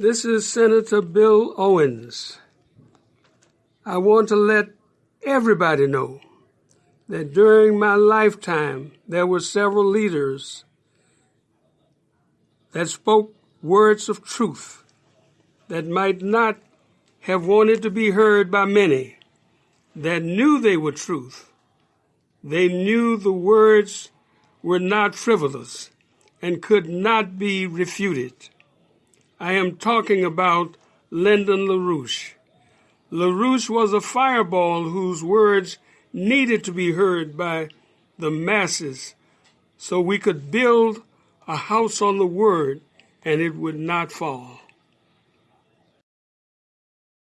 This is Senator Bill Owens. I want to let everybody know that during my lifetime there were several leaders that spoke words of truth that might not have wanted to be heard by many that knew they were truth. They knew the words were not frivolous and could not be refuted. I am talking about Lyndon LaRouche. LaRouche was a fireball whose words needed to be heard by the masses so we could build a house on the word and it would not fall.